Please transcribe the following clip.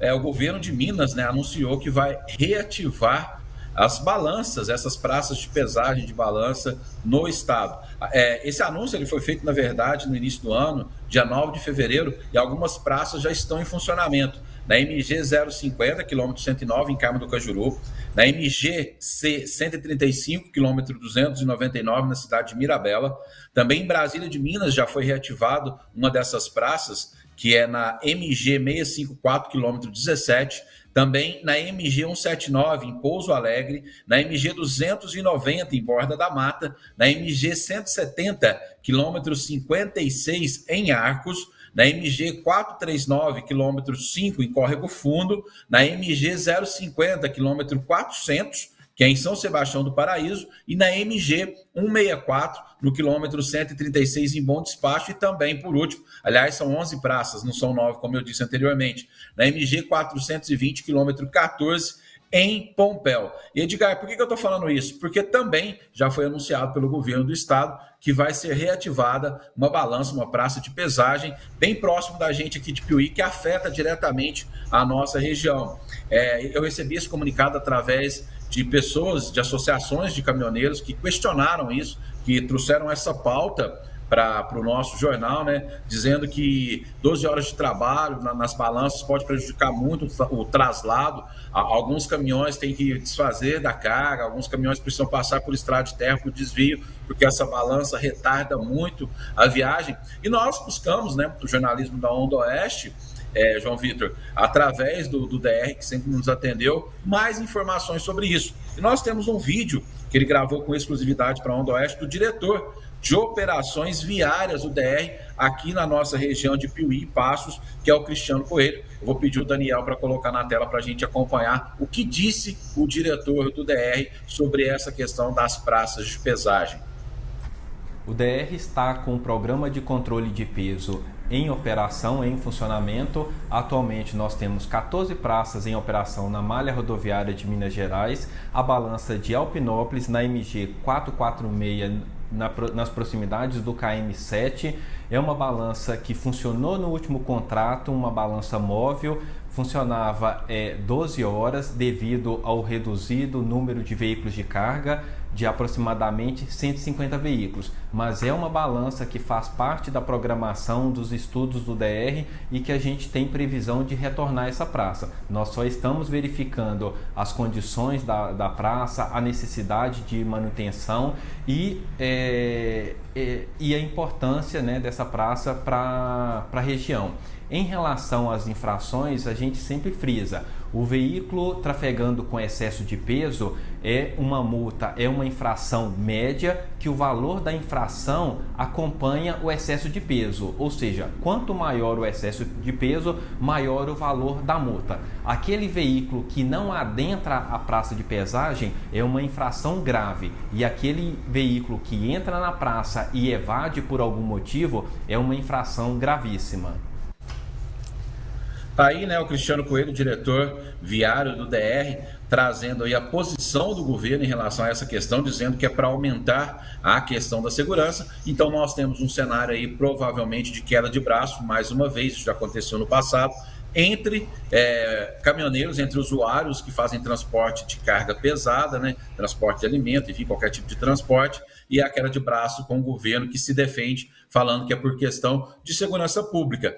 é, o governo de Minas né, anunciou que vai reativar as balanças, essas praças de pesagem de balança no estado. É, esse anúncio ele foi feito, na verdade, no início do ano, dia 9 de fevereiro, e algumas praças já estão em funcionamento. Na MG 050, quilômetro 109, em Carmo do Cajuru. Na MG C 135, quilômetro 299, na cidade de Mirabela. Também em Brasília de Minas já foi reativado uma dessas praças, que é na MG 654, quilômetro 17 também na MG 179 em Pouso Alegre, na MG 290 em Borda da Mata, na MG 170, quilômetro 56 em Arcos, na MG 439, quilômetro 5 em Córrego Fundo, na MG 050, quilômetro 400 que é em São Sebastião do Paraíso, e na MG 164, no quilômetro 136, em Bom Despacho, e também, por último, aliás, são 11 praças, não são 9, como eu disse anteriormente, na MG 420, quilômetro 14, em Pompéu. E Edgar, por que, eu estou falando isso? Porque também já foi anunciado pelo governo do estado que vai ser reativada uma balança, uma praça de pesagem bem próximo da gente aqui de Piuí, que afeta diretamente a nossa região. É, eu recebi esse comunicado através de pessoas, de associações de caminhoneiros que questionaram isso, que trouxeram essa pauta para o nosso jornal, né, dizendo que 12 horas de trabalho na, nas balanças pode prejudicar muito o, o traslado. Alguns caminhões têm que desfazer da carga, alguns caminhões precisam passar por estrada de terra, por desvio, porque essa balança retarda muito a viagem. E nós buscamos, né, o jornalismo da Onda Oeste, é, João Vitor, através do, do DR, que sempre nos atendeu, mais informações sobre isso. E nós temos um vídeo que ele gravou com exclusividade para a Onda Oeste do diretor de operações viárias do DR aqui na nossa região de Piuí e Passos, que é o Cristiano Coelho. Eu vou pedir o Daniel para colocar na tela para a gente acompanhar o que disse o diretor do DR sobre essa questão das praças de pesagem. O DR está com um programa de controle de peso em operação, em funcionamento. Atualmente nós temos 14 praças em operação na malha rodoviária de Minas Gerais, a balança de Alpinópolis na MG 446 na, nas proximidades do KM7. É uma balança que funcionou no último contrato, uma balança móvel, funcionava é, 12 horas devido ao reduzido número de veículos de carga de aproximadamente 150 veículos, mas é uma balança que faz parte da programação dos estudos do DR e que a gente tem previsão de retornar essa praça. Nós só estamos verificando as condições da, da praça, a necessidade de manutenção e, é, é, e a importância né, dessa praça para a região. Em relação às infrações, a gente sempre frisa. O veículo trafegando com excesso de peso é uma multa, é uma infração média que o valor da infração acompanha o excesso de peso. Ou seja, quanto maior o excesso de peso, maior o valor da multa. Aquele veículo que não adentra a praça de pesagem é uma infração grave. E aquele veículo que entra na praça e evade por algum motivo é uma infração gravíssima. Tá aí, né, o Cristiano Coelho, diretor viário do DR, trazendo aí a posição do governo em relação a essa questão, dizendo que é para aumentar a questão da segurança. Então nós temos um cenário aí provavelmente de queda de braço, mais uma vez, isso já aconteceu no passado, entre é, caminhoneiros, entre usuários que fazem transporte de carga pesada, né, transporte de alimento, enfim, qualquer tipo de transporte, e a queda de braço com o governo que se defende, falando que é por questão de segurança pública.